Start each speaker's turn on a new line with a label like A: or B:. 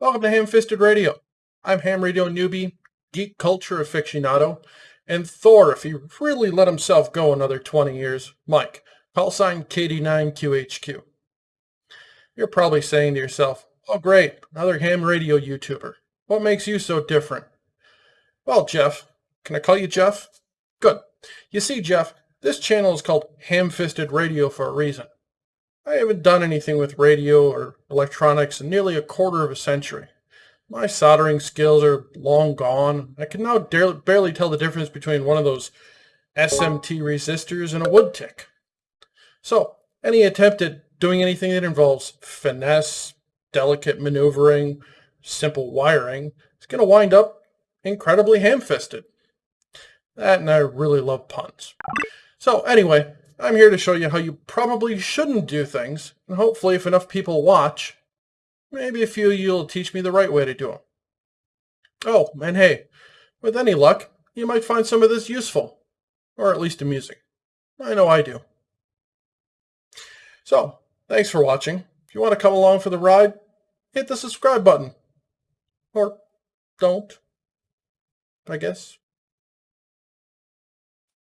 A: Welcome to Ham Fisted Radio. I'm Ham Radio newbie, geek culture aficionado, and Thor if he really let himself go another 20 years, Mike, call sign KD9QHQ. You're probably saying to yourself, oh great, another ham radio YouTuber. What makes you so different? Well, Jeff, can I call you Jeff? Good. You see, Jeff, this channel is called Ham Fisted Radio for a reason. I haven't done anything with radio or electronics in nearly a quarter of a century. My soldering skills are long gone. I can now barely tell the difference between one of those SMT resistors and a wood tick. So, any attempt at doing anything that involves finesse, delicate maneuvering, simple wiring is going to wind up incredibly ham-fisted. That and I really love puns. So anyway, I'm here to show you how you probably shouldn't do things, and hopefully if enough people watch, maybe a few of you will teach me the right way to do them. Oh, and hey, with any luck, you might find some of this useful, or at least amusing. I know I do. So, thanks for watching. If you want to come along for the ride, hit the subscribe button. Or don't, I guess.